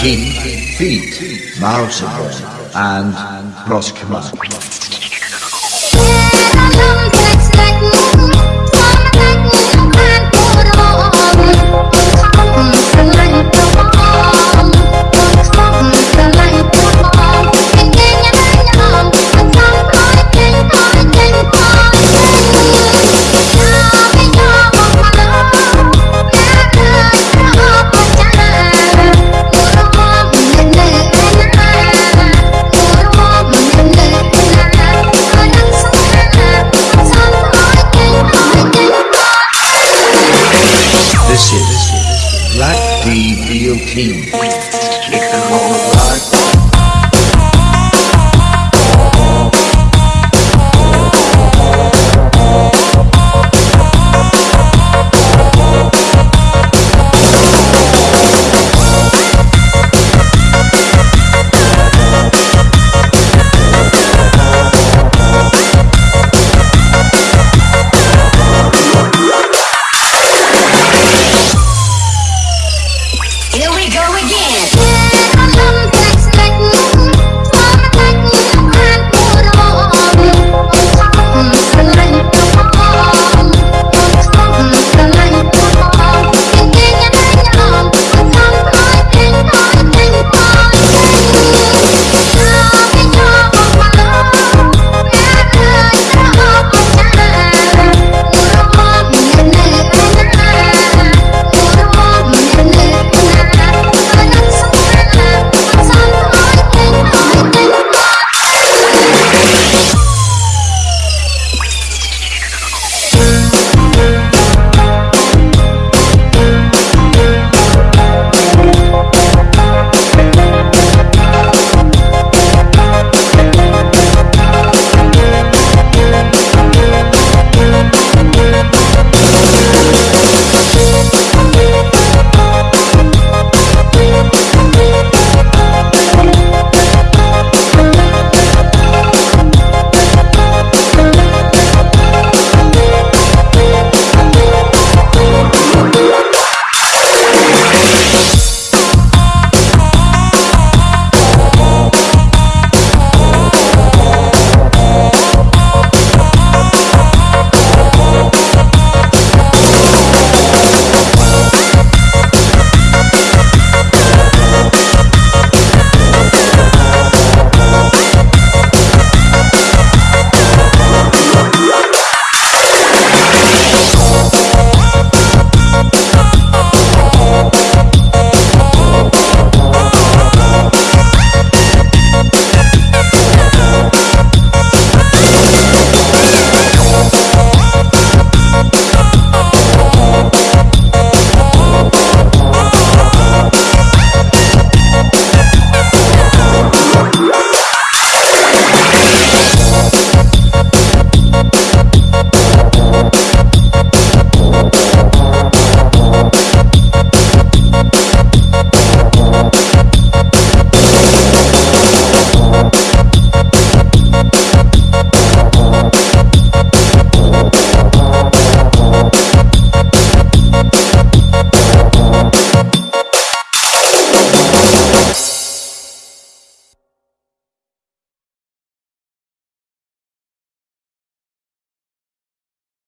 Feet, Mouseable, and Proskima. Black D B O T.